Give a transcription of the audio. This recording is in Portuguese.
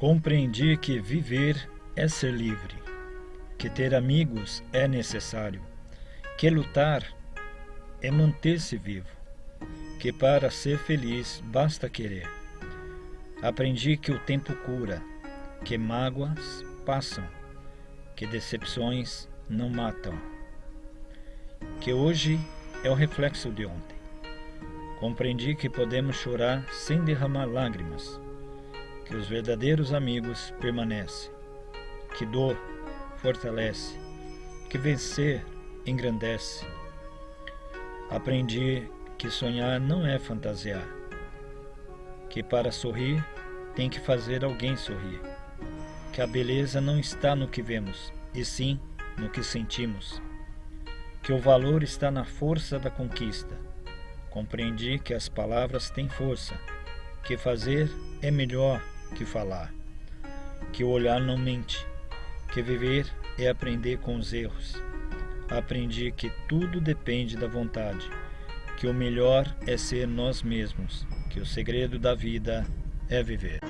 Compreendi que viver é ser livre, que ter amigos é necessário, que lutar é manter-se vivo, que para ser feliz basta querer. Aprendi que o tempo cura, que mágoas passam, que decepções não matam, que hoje é o reflexo de ontem. Compreendi que podemos chorar sem derramar lágrimas, que os verdadeiros amigos permanecem, que dor fortalece, que vencer engrandece. Aprendi que sonhar não é fantasiar, que para sorrir tem que fazer alguém sorrir, que a beleza não está no que vemos, e sim no que sentimos, que o valor está na força da conquista. Compreendi que as palavras têm força, que fazer é melhor que falar, que o olhar não mente, que viver é aprender com os erros. Aprendi que tudo depende da vontade, que o melhor é ser nós mesmos, que o segredo da vida é viver.